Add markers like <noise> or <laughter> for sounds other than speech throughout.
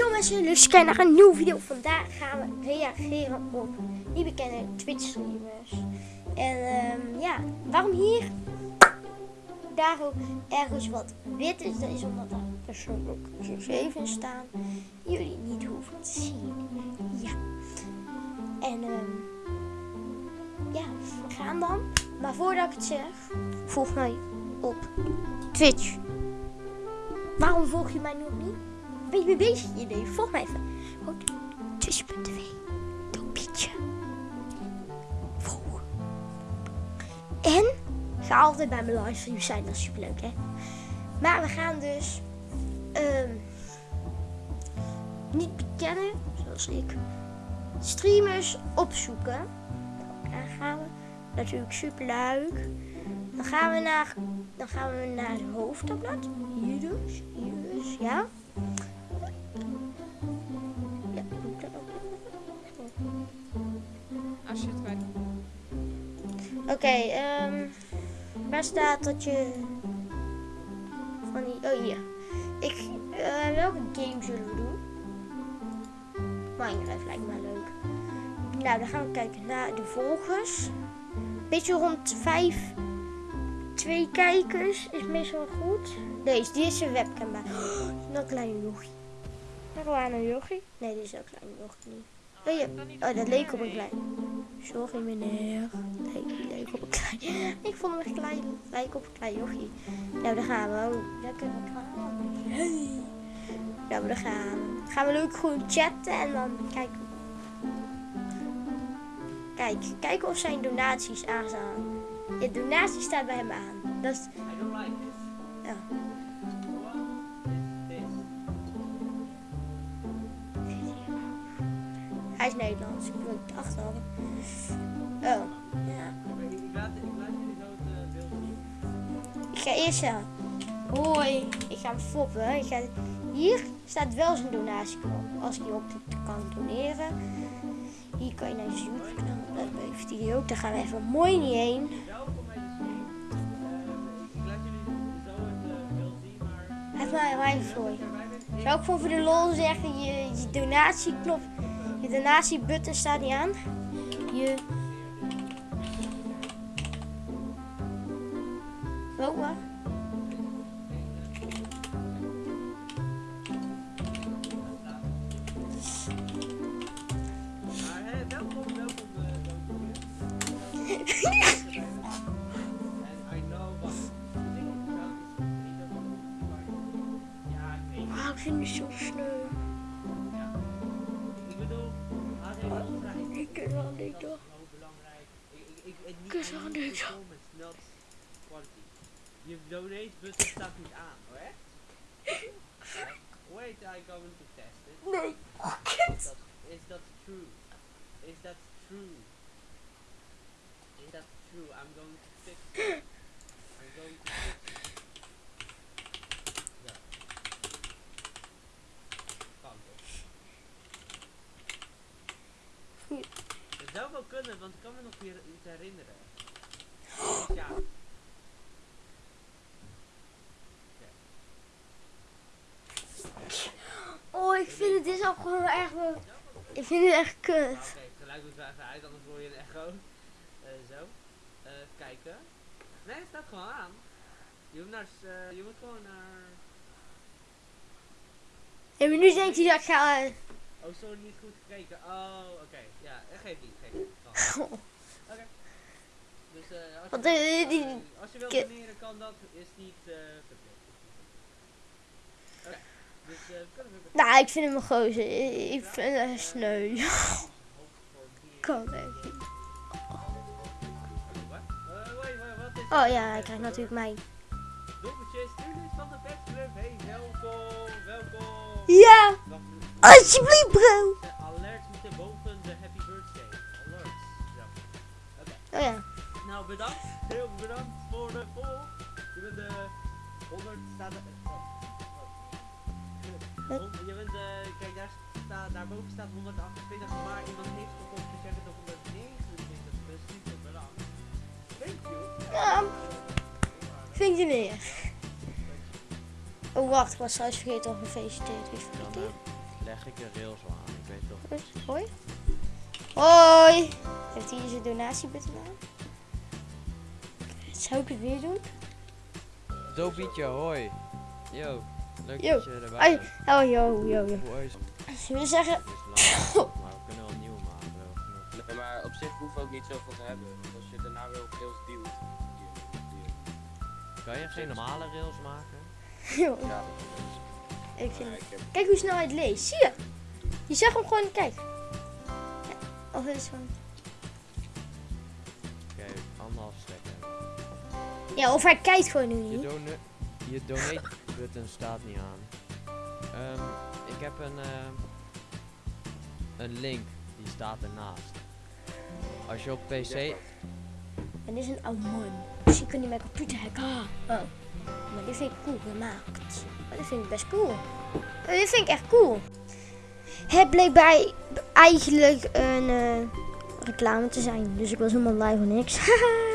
Yo mensen, dus kijken naar een nieuwe video. Vandaag gaan we reageren op die bekende Twitch streamers. En ehm, ja, waarom hier? Daar ook ergens wat wit is. Dat is omdat er persoonlijk 7 staan. Jullie niet hoeven te zien. Ja. En ehm, ja, we gaan dan. Maar voordat ik het zeg, volg mij op Twitch. Waarom volg je mij nog niet? Ben je mee bezig? Nee, volg mij even. Goed. Twitch.tv. Dopietje. Volg. En ga altijd bij mijn livestreams zijn. Dat is superleuk, hè? Maar we gaan dus ehm, niet bekennen, zoals ik, streamers opzoeken. Daar gaan we. Natuurlijk superleuk. Dan gaan we naar, dan gaan we naar het hoofdtabblad. Hier dus. Hier dus. Ja, Oké, ehm waar staat dat je van die, oh hier. Ik, eh, welke game zullen we doen? Minecraft lijkt me leuk. Nou, dan gaan we kijken naar de volgers. Beetje rond 5, 2 kijkers is meestal goed. Deze, die is een webcam bij. Oh, dat kleine jochie. Waren een jochie. Nee, dit is ook klein jochie niet. Oh, ja. oh, dat leek op een klein. Sorry meneer. Nee, op een klein. <laughs> Ik vond hem echt klein. Lijkt op een klein jochie. Nou, daar gaan we. Oh, daar kunnen we gaan. Hey. Nou, daar gaan we. Gaan we leuk gewoon chatten en dan kijken. Kijk, kijken of zijn donaties aanstaan. Ja, donatie staat bij hem aan. Dat is, ja. Hij is Nederlands. Ik het achterhalen. Oh, ja. Ga eerst zeggen. Hoi, ik ga hem foppen. Ik ga, hier staat wel zijn donatieknop. Als ik hierop kan doneren. Hier kan je naar zijn YouTube kanaal. Dat heeft hij ook. Daar gaan we even mooi niet heen. Eh, ik eh. Even maar mij voor je. Zou ik voor de lol zeggen, je, je donatieknop, je donatiebutton staat niet aan. Je... het. Wauw, ik vind het zo sneu. Ja. Ik bedoel, vrij. Ik wel niet Dat toch. Ik, ik, ik, ik, Ik is wel I need niks. performance, not quality. Je donate button staat niet aan, hoor. Wait, I going to test it. Nee. Is that, is that true? Is that true? Is that true? I'm going to fix it. I'm going to fix it. Zo. Kan toch? Zou wel kunnen, want ik kan me nog weer iets herinneren. <gasps> Ja. Oh, ik gewoon echt wel... Ik vind het echt kut. Nou, Oké, het geluid moet even uit, anders hoor je een echo. Eh, zo. Eh, even kijken. Nee, het staat gewoon aan. Je moet, naar, eh, je moet gewoon naar... En nu denkt hij dat ik ga... Oh, sorry, niet goed gekeken. Oh, oké. Ja, geef niet, geef niet. Oké. Dus eh, als, je, als, je, als je wilt doneren, kan dat. Is niet verplicht. Oké. Dus eh, we kunnen weer beginnen. Nou, ik vind hem een gozer. Ik vind het sneu. Kan echt niet. Eh, is Oh ja, hij krijgt natuurlijk mij. Tulis van de Petsclub. Hey, welkom, welkom. Ja, alsjeblieft bro. de alerts moeten boven de happy birthday. Oké. Oh ja. Nou, bedankt. Heel bedankt voor de volg. Je bent de 100 staat Hond- Je bent eh, kijk daar staat, daarboven staat 128, maar iemand heeft gekocht jij bent op 129, dus super bedankt. Thank you. Ja. Vind je neer. Oh wacht, ik was trouwens vergeten om gefeliciteerd. Wie Dan, feliciteerd? eh, leg ik de rails aan. Ik weet toch Hoi. Hoi. Heeft hij zijn donatiebutton aan? Zou ik het weer doen? Dopietje, hoi. Yo, leuk Yo. dat je erbij Ai. bent. Oh, yo, yo, yo. Zullen we zeggen... het? maar we kunnen wel een nieuwe maken. we maar op zich hoeft ook niet zoveel te hebben. Want als je daarna weer op rails duwt. Kan je geen normale rails maken? <laughs> Yo, Ja, ik vind ik heb Kijk hoe snel hij het leest. Zie je? Je zag hem gewoon, kijk. Ja, Of is het van... Oké, anderhalf. Ja, of hij kijkt gewoon nu Je, niet. je donate button staat niet aan. Ehm, ik heb een, ehm, een link, die staat ernaast. Als je op PC... En dit is een oude man. Dus je kunt niet mijn computer hacken. Ah. Oh. Maar dit vind ik cool gemaakt. Maar dit vind ik best cool. Oh, dit vind ik echt cool. Het bleek bij eigenlijk een eh, reclame te zijn. Dus ik was helemaal blij voor niks. <laughs>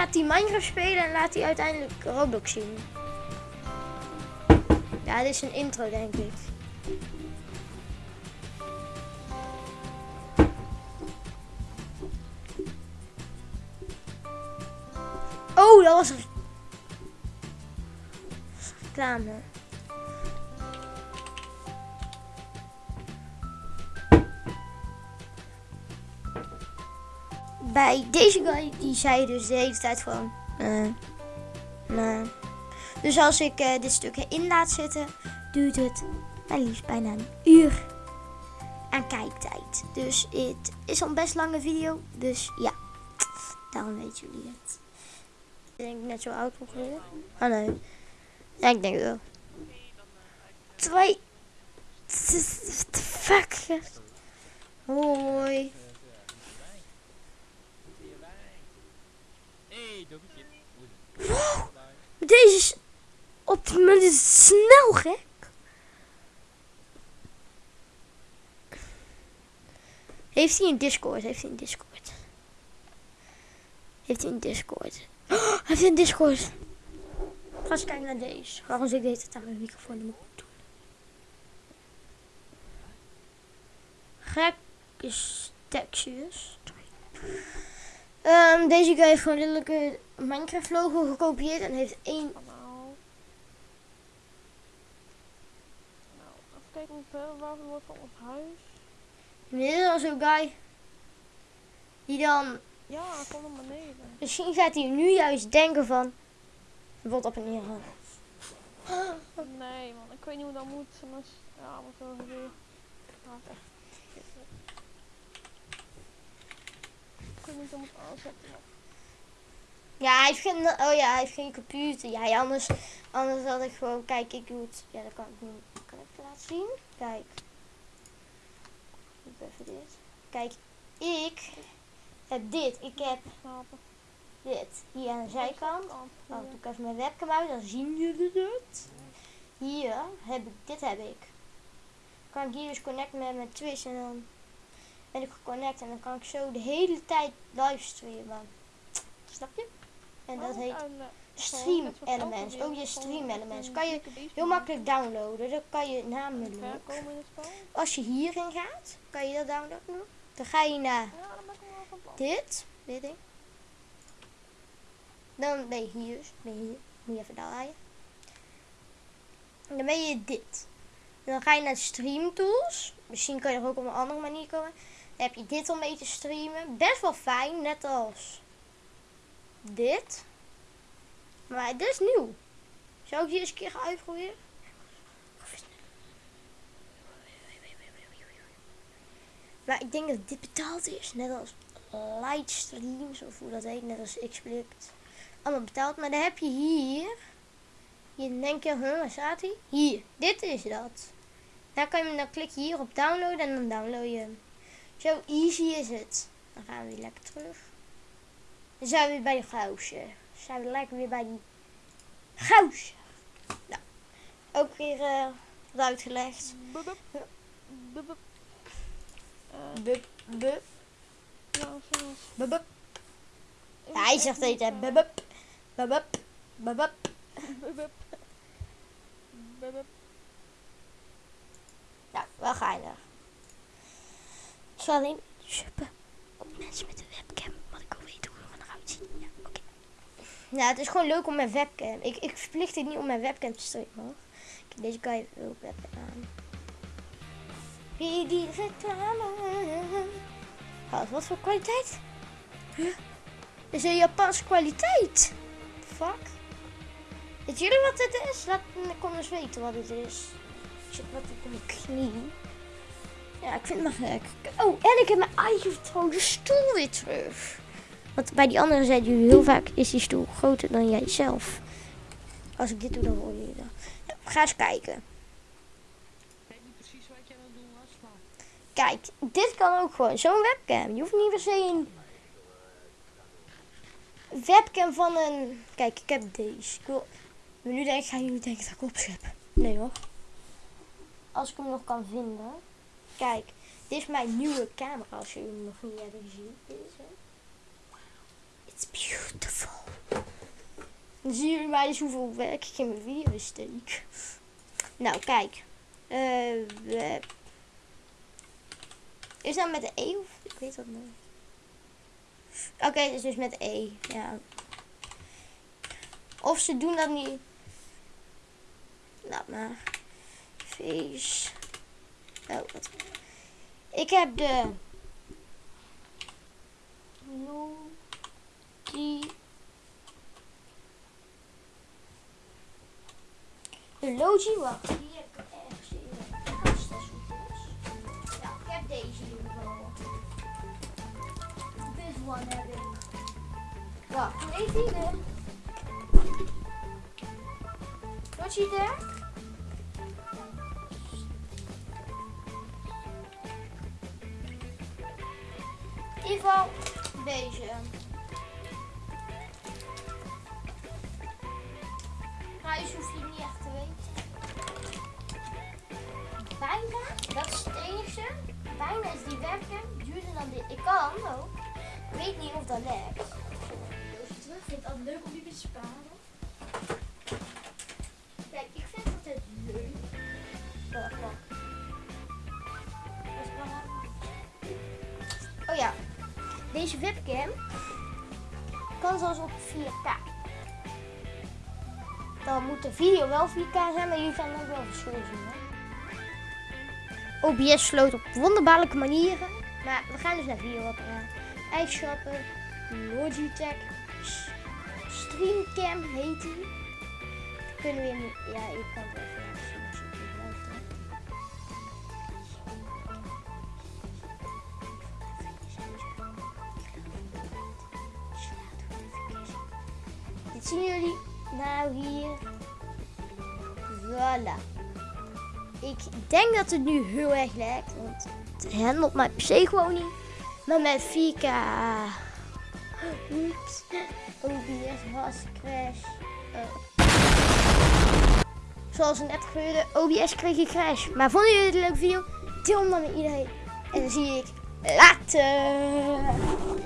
gaat hij Minecraft spelen en laat hij uiteindelijk Roblox zien? Ja, dit is een intro denk ik. Oh, dat was een reclame. Bij deze guy, die zei dus de hele tijd van... eh nee. Dus als ik eh, dit stuk erin laat zitten, duurt het maar liefst bijna een uur aan kijktijd. Dus het is al een best lange video. Dus ja, daarom weten jullie het. Ik denk net zo oud ongeveer. Oh nee. Ja, ik denk wel. Twee. Fuck? Hoi. Dopietje. Deze is op het moment snel gek. Heeft hij een Discord? Heeft hij een Discord? Heeft hij een Discord? Oh, <gasps> hij heeft een Discord. Ga eens kijken naar deze. Waarom zit ik deze aan mijn microfoon in mijn doen? Gek is Texas. Ehm, deze guy heeft gewoon letterlijk een Minecraft logo gekopieerd en heeft één Nou. Nou, even kijken hoe ver waar het wordt van ons huis. Dit is al zo'n guy. Die dan, Ja, kom naar beneden. misschien gaat hij nu juist denken van, wat op en neer gaan. Nee, man, ik weet niet hoe dat moet. Dat is, ja, wat echt. Ik weet Ja, hij heeft geen, oh ja, hij heeft geen computer. Ja, ja, anders, anders had ik gewoon, kijk, ik doe het. Ja, dat kan ik niet. Kan ik het laten zien? Kijk. Ik even dit. Kijk, ik heb dit. Ik heb dit hier aan de zijkant. Kant. Oh, doe ik even mijn webcam uit, dan zien jullie het. Hier heb ik, dit heb ik. Kan ik hier dus connecten met mijn Twitch en dan ben ik geconnect en dan kan ik zo de hele tijd livestreamen. Snap je? En dat heet Stream Elements. Ook je Stream Elements. Kan je heel makkelijk downloaden. Dat kan je namelijk, als je hierin gaat, kan je dat downloaden. Dan ga je naar dan dit, dit ding. Dan ben je hier, dus ben je hier. Moet je even draaien. En dan ben je dit. En dan ga je naar Stream Tools. Misschien kan je er ook op een andere manier komen. Heb je dit om mee te streamen. Best wel fijn, net als dit. Maar dit is nieuw. Zou ik die eens een keer gaan uitproberen? Maar ik denk dat dit betaald is. Net als Lightstreams of hoe dat heet. Net als Xplikt. Allemaal betaald. Maar dan heb je hier. Hier denk je, huh, waar staat hij? Hier. Dit is dat. Dan, kan je, dan klik je hier op downloaden en dan download je hem. Zo easy is het. Dan gaan we weer lekker terug. Dan zijn we weer bij de. Dan zijn we lekker weer bij die gousje. Nou, ook weer eh, wat uitgelegd. Bup, bup, zoals. bup, bup. Ja, hij zegt het, hè. Bup, bup. Babup. Babup. Bup, bup, bup. Nou, wel geinig. Zal alleen suppen op mensen met een webcam. Want ik wil weten hoe we eruit zien. Ja, oké. Nou, het is gewoon leuk om mijn webcam. Ik, ik verplicht het niet om mijn webcam te streamen hoor. Kijk, deze guy heeft ook webcam aan. Wie die reclame. Wat, wat voor kwaliteit? Huh? Dit is een Japanse kwaliteit. Fuck. Weet jullie wat dit is? Laat me eens weten wat het is. Ik wat op mijn knie. Ja, ik vind het maar gek. Oh, en ik heb mijn eigen vertrouwde stoel weer terug. Want bij die andere zeiden jullie heel vaak, is die stoel groter dan jij zelf. Als ik dit doe, dan hoor je dat. Ja, ga eens kijken. Ik weet niet precies wat jij aan het doen was, maar... Kijk, dit kan ook gewoon. Zo'n webcam. Je hoeft niet per se een webcam van een... Kijk, ik heb deze. Ik wil... Maar nu denk ik, gaan jullie denken dat ik opschep. Nee hoor. Als ik hem nog kan vinden. Kijk, dit is mijn nieuwe camera als jullie hem nog niet hebben gezien. Deze. It's beautiful. Dan zien jullie maar eens hoeveel werk ik in mijn video steek. Nou, kijk. Eh, web. Is dat met de E of? Ik weet dat niet. Oké, het is dus met E. Ja. Of ze doen dat niet. Laat maar. Face. Oh, wat. Ik heb de. Logi. De Logi, wacht. Die heb ik ergens in de kast. Ja, ik heb deze ieder geval. This one heb ik. Wacht, hoe heet die weer? Logitech. In ieder geval deze. Prijs hoef je niet echt te weten. Bijna, dat is het enige. Bijna is die webcam duurder dan dit. Ik kan ook. Ik weet niet of dat lekt. terug. Ik vind het altijd leuk om die te sparen. Kijk, ik vind het altijd leuk. Wacht, wacht. Deze webcam kan zelfs op 4K. Dan moet de video wel 4K zijn, maar jullie gaan ook wel verschil zien. Hè? OBS sloot op wonderbaarlijke manieren. Maar we gaan dus naar videoapparaat. Eigenschappen, Logitech, S- Streamcam heet die. Kunnen we ja, ik kan het even zien jullie nou hier. Voilà. Ik denk dat het nu heel erg lijkt, want het handelt mijn PC gewoon niet. Maar met 4K. Oeps. OBS was crash. Oh. Zoals net gebeurde, OBS kreeg een crash. Maar vonden jullie het een leuke video? Deel hem dan met iedereen. En dan zie ik later.